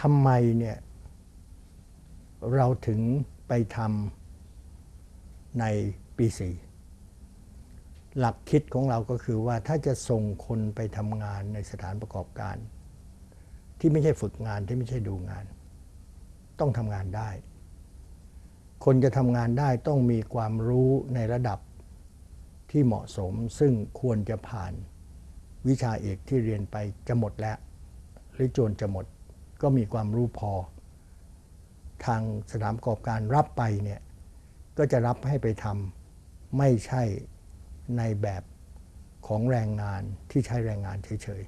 ทำไมเนี่ยเราถึงไปทำในปีสี่หลักคิดของเราก็คือว่าถ้าจะส่งคนไปทำงานในสถานประกอบการ ที่ไม่ใช่ฝึกงานที่ไม่ใช่ดูงาน ต้องทำงานได้ คนจะทำงานได้ต้องมีความรู้ในระดับที่เหมาะสม ซึ่งควรจะผ่านวิชาเอกที่เรียนไปจะหมดแล้ว หรือโจนจะหมด ก็มีความรู้พอ ทางสถานประกอบการรับไปเนี่ยก็จะรับให้ไปทำไม่ใช่ในแบบของแรงงานที่ใช้แรงงานเฉย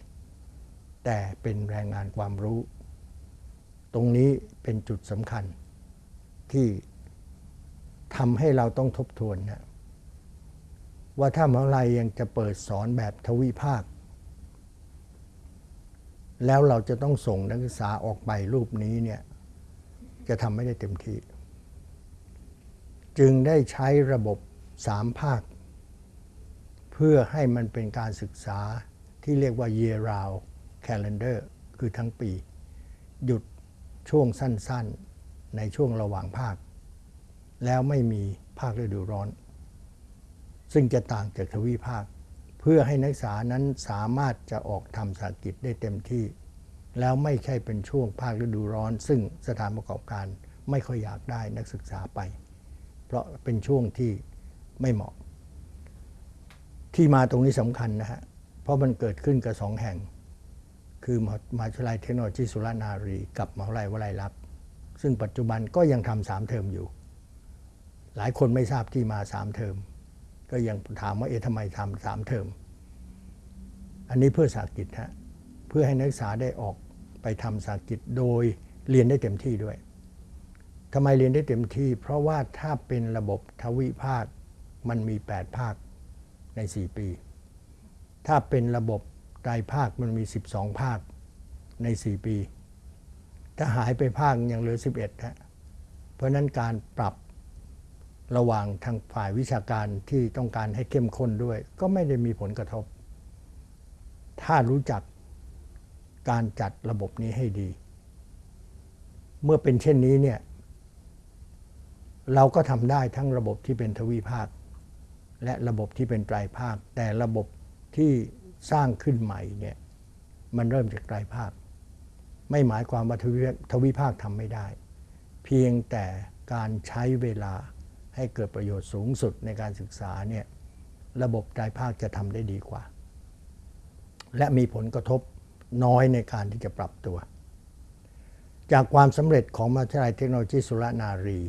ๆ แต่เป็นแรงงานความรู้ ตรงนี้เป็นจุดสำคัญที่ทำให้เราต้องทบทวนนะว่าถ้ามหาลัยยังจะเปิดสอนแบบทวิภาค แล้วเราจะต้องส่งนักศึกษาออกไปรูปนี้เนี่ยจะทำไม่ได้เต็มที่ จึงได้ใช้ระบบสามภาค เพื่อให้มันเป็นการศึกษาที่เรียกว่า year round calendar คือทั้งปี หยุดช่วงสั้นๆ ในช่วงระหว่างภาค แล้วไม่มีภาคฤดูร้อน ซึ่งจะต่างจากทวีภาค พื่อให้นักศึกษานั้นสามารถจะออกทำสากิจได้เต็มที่ แล้วไม่ใช่เป็นช่วงภาคฤดูร้อน ซึ่งสถานประกอบการไม่ค่อยอยากได้นักศึกษาไป เพราะเป็นช่วงที่ไม่เหมาะ ที่มาตรงนี้สำคัญนะฮะ เพราะมันเกิดขึ้นกับสองแห่ง คือมหาวิทยาลัยเทคโนโลยีสุรนารี กับมหาวิทยาลัยวลัยลักษณ์ซึ่งปัจจุบันก็ยังทำสามเทอมอยู่ หลายคนไม่ทราบที่มาสามเทอม ก็ยังถามว่าเอ๊ะทำไมทำสามเทอม อันนี้เพื่อสากิจฮะเพื่อให้นักศึกษาได้ออกไปทำสากิจโดยเรียนได้เต็มที่ด้วยทำไมเรียนได้เต็มที่ เพราะว่าถ้าเป็นระบบทวิภาคมันมี 8 ภาคใน 4 ปี ถ้าเป็นระบบไตรภาคมันมี 12 ภาคใน 4 ปี ถ้าหายไปภาคยังเหลือ 11ฮะเพราะนั้นการปรับ ระหว่างทางฝ่ายวิชาการที่ต้องการให้เข้มข้นด้วย ก็ไม่ได้มีผลกระทบ ถ้ารู้จักการจัดระบบนี้ให้ดี เมื่อเป็นเช่นนี้เนี่ยเราก็ทำได้ทั้งระบบที่เป็นทวีภาค และระบบที่เป็นไตรภาค แต่ระบบที่สร้างขึ้นใหม่เนี่ยมันเริ่มจากไตรภาค ไม่หมายความว่าทวีภาคทำไม่ได้ เพียงแต่การใช้เวลา ให้เกิดประโยชน์สูงสุดในการศึกษาเนี่ยระบบไตรภาคจะทำได้ดีกว่า และมีผลกระทบน้อยในการที่จะปรับตัว จากความสำเร็จของมหาวิทยาลัยเทคโนโลยีสุรนารี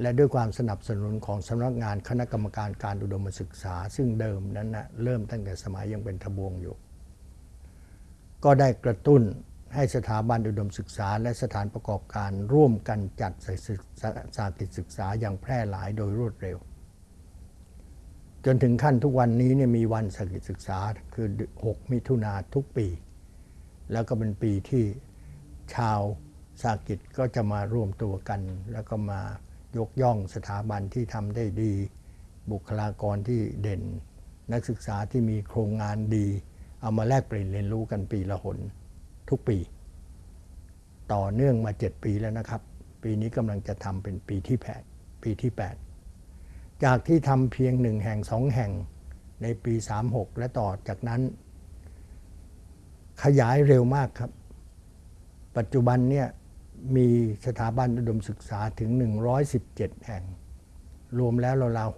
และด้วยความสนับสนุนของสำนักงานคณะกรรมการการอุดมศึกษา ซึ่งเดิมนั้นนะเริ่มตั้งแต่สมัยยังเป็นทบวงอยู่ ก็ได้กระตุ้น ให้สถาบันอุดมศึกษา และสถานประกอบการร่วมกันจัดสากิจศึกษาอย่างแพร่หลายโดยรวดเร็ว จนถึงขั้นทุกวันนี้เนี่ยมีวันสากิจศึกษาคือ 6 มิถุนาทุกปี แล้วก็เป็นปีที่ชาวสากิจก็จะมารวมตัวกัน แล้วก็มายกย่องสถาบันที่ทำได้ดี บุคลากรที่เด่น นักศึกษาที่มีโครงงานดี เอามาแลกเปลี่ยนเรียนรู้กันปีละหน ทุกปี ต่อเนื่องมา 7 ปีแล้วนะครับ ปีนี้กำลังจะทำเป็นปีที่8ปีที่ 8 จากที่ทำเพียงหนึ่งแห่งสองแห่งในปี 36 และต่อจากนั้น ขยายเร็วมากครับ ปัจจุบันเนี่ยมีสถาบันอุดมศึกษาถึง 117 แห่ง รวมแล้วราวๆ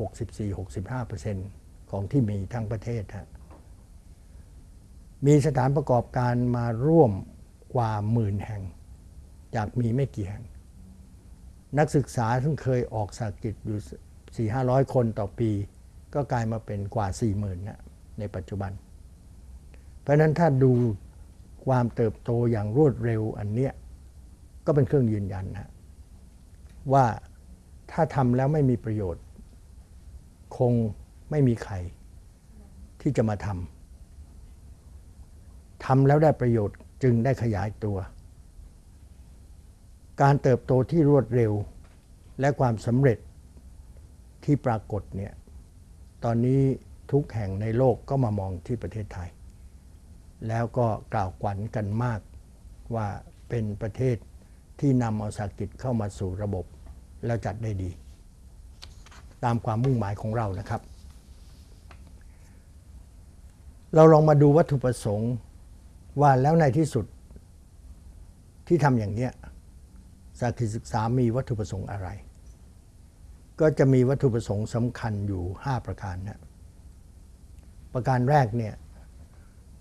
64-65%ของที่มีทั้งประเทศฮะ มีสถานประกอบการมาร่วมกว่าหมื่นแห่ง จากมีไม่กี่แห่ง นักศึกษาซึ่งเคยออกสากิจอยู่ 4 5 0 0 คนต่อปี ก็กลายมาเป็นกว่า 4 0,000นะในปัจจุบัน เพราะนั้นถ้าดูความเติบโตอย่างรวดเร็วอันเนี้ยก็เป็นเครื่องยืนยันนะว่าถ้าทำแล้วไม่มีประโยชน์ คงไม่มีใครที่จะมาทำ ทำแล้วได้ประโยชน์จึงได้ขยายตัว การเติบโตที่รวดเร็วและความสำเร็จที่ปรากฏเนี่ยตอนนี้ทุกแห่งในโลกก็มามองที่ประเทศไทย แล้วก็กล่าวขวัญกันมากว่าเป็นประเทศที่นำเอาสาหกิจเข้ามาสู่ระบบ แล้วจัดได้ดี ตามความมุ่งหมายของเรานะครับ เราลองมาดูวัตถุประสงค์ ว่าแล้วในที่สุดที่ทำอย่างเนี้ยสาหกิจศึกษามีวัตถุประสงค์อะไร ก็จะมีวัตถุประสงค์สำคัญอยู่ 5 ประการนะประการแรกเนี่ย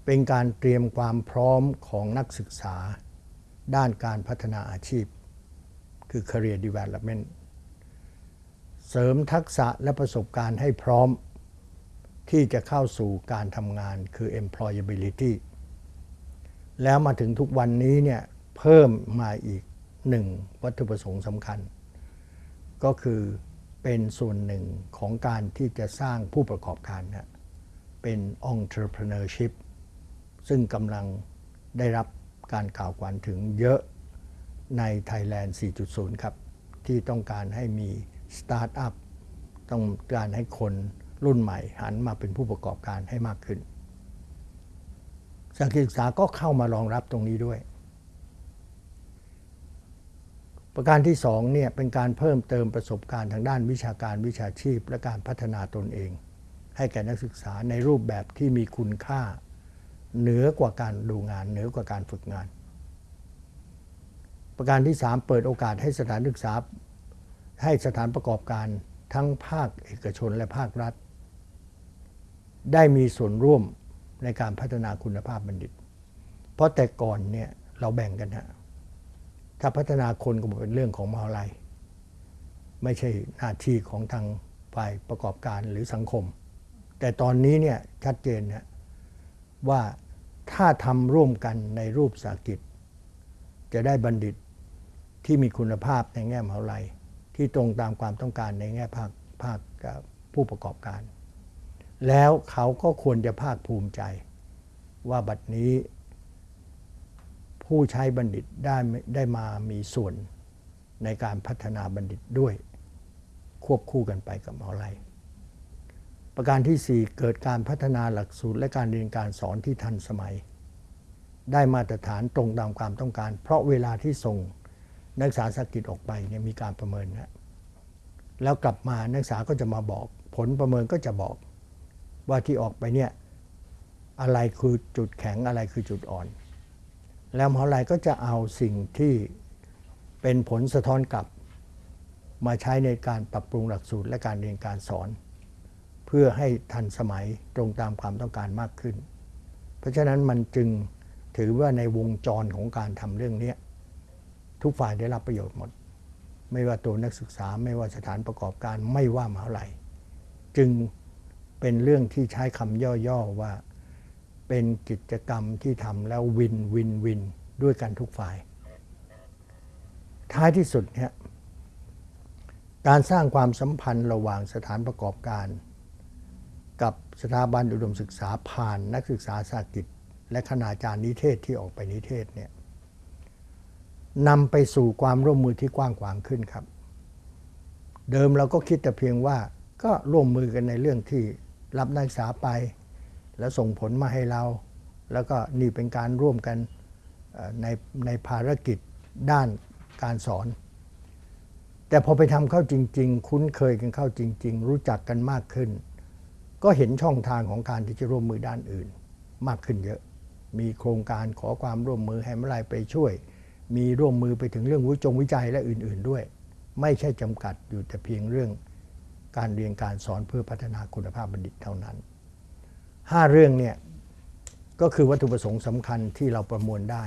เป็นการเตรียมความพร้อมของนักศึกษา ด้านการพัฒนาอาชีพ คือ career development เสริมทักษะและประสบการณ์ให้พร้อม ที่จะเข้าสู่การทำงานคือ employability แล้วมาถึงทุกวันนี้เนี่ยเพิ่มมาอีกหนึ่งวัตถุประสงค์สำคัญ ก็คือเป็นส่วนหนึ่งของการที่จะสร้างผู้ประกอบการนะเป็น entrepreneurship ซึ่งกำลังได้รับการกล่าวขวัญถึงเยอะใน Thailand 4.0 ครับ ที่ต้องการให้มีสตาร์ทอัพต้องการให้คนรุ่นใหม่หันมาเป็นผู้ประกอบการให้มากขึ้น สถานศึกษาก็เข้ามารองรับตรงนี้ด้วย ประการที่สองเนี่ยเป็นการเพิ่มเติมประสบการณ์ทางด้านวิชาการวิชาชีพ และการพัฒนาตนเอง ให้แก่นักศึกษาในรูปแบบที่มีคุณค่า เหนือกว่าการดูงาน เหนือกว่าการฝึกงาน ประการที่ 3 เปิดโอกาสให้สถานศึกษา ให้สถานประกอบการทั้งภาคเอกชนและภาครัฐ ได้มีส่วนร่วม ในการพัฒนาคุณภาพบัณฑิต เพราะแต่ก่อนเนี่ยเราแบ่งกันฮะถ้าพัฒนาคนก็เป็นเรื่องของมหาลัย ไม่ใช่หน้าที่ของทางฝ่ายประกอบการหรือสังคม แต่ตอนนี้เนี่ยชัดเจนนะว่าถ้าทำร่วมกันในรูปสากิจ จะได้บัณฑิตที่มีคุณภาพในแง่มหาลัย ที่ตรงตามความต้องการในแง่ภาคภาคผู้ประกอบการ แล้วเขาก็ควรจะภาคภูมิใจ ว่าบัดนี้ ผู้ใช้บัณฑิตได้ได้มามีส่วนในการพัฒนาบัณฑิตด้วย ควบคู่กันไปกับมหาลัยประการที่ 4 เกิดการพัฒนาหลักสูตรและการเรียนการสอนที่ทันสมัย ได้มาตรฐานตรงตามความต้องการ เพราะเวลาที่ส่งนักศึกษาสกิจออกไปเนี่ยมีการประเมินนะแล้วกลับมานักศึกษาก็จะมาบอก ผลประเมินก็จะบอก ว่าที่ออกไปเนี่ยอะไรคือจุดแข็งอะไรคือจุดอ่อน แล้วมหาลัยก็จะเอาสิ่งที่เป็นผลสะท้อนกลับ มาใช้ในการปรับปรุงหลักสูตรและการเรียนการสอน เพื่อให้ทันสมัยตรงตามความต้องการมากขึ้น เพราะฉะนั้นมันจึงถือว่าในวงจรของการทำเรื่องนี้ทุกฝ่ายได้รับประโยชน์หมด ไม่ว่าตัวนักศึกษาไม่ว่าสถานประกอบการไม่ว่ามหาลัย จึง เป็นเรื่องที่ใช้คำย่อๆว่า เป็นกิจกรรมที่ทำแล้ววินวินวินด้วยกันทุกฝ่าย ท้ายที่สุดเนี่ยการสร้างความสัมพันธ์ระหว่างสถานประกอบการ กับสถาบันอุดมศึกษาผ่านนักศึกษาสากิจ และคณาจารย์นิเทศที่ออกไปนิเทศเนี่ยนำไปสู่ความร่วมมือที่กว้างขวางขึ้นครับ เดิมเราก็คิดแต่เพียงว่าก็ร่วมมือกันในเรื่องที่ รับนักศึกษาไป แล้วส่งผลมาให้เรา แล้วก็นี่เป็นการร่วมกันในในภารกิจด้านการสอน แต่พอไปทำเข้าจริง ๆ คุ้นเคยกันเข้าจริง ๆ รู้จักกันมากขึ้น ก็เห็นช่องทางของการที่จะร่วมมือด้านอื่น มากขึ้นเยอะ มีโครงการขอความร่วมมือให้มื่อไรไปช่วย มีร่วมมือไปถึงเรื่องวิจงวิจัยและอื่น ๆด้วย ไม่ใช่จำกัดอยู่แต่เพียงเรื่อง การเรียนการสอนเพื่อพัฒนาคุณภาพบัณฑิตเท่านั้นห้าเรื่องเนี่ยก็คือวัตถุประสงค์สำคัญที่เราประมวลได้